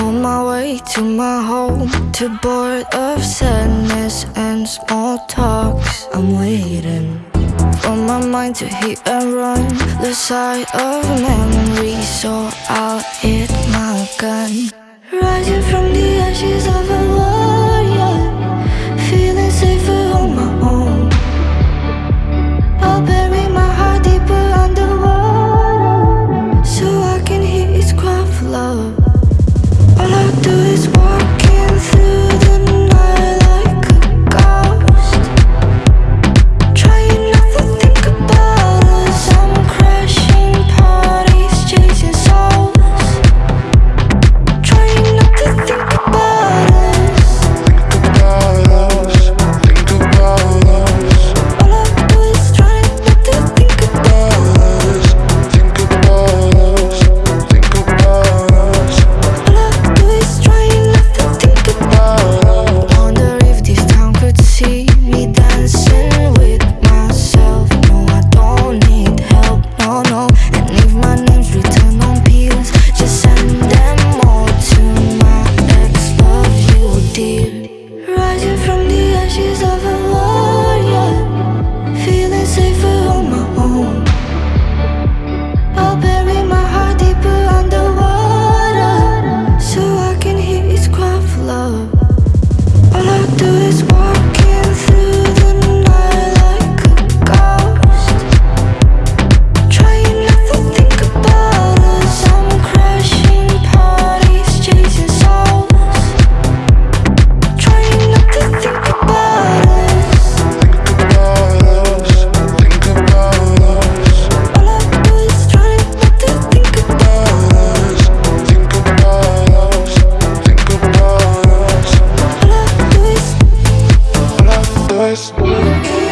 On my way to my home Too bored of sadness and small talks. I'm waiting For my mind to hit and run. The side of memory So I'll hit my gun. last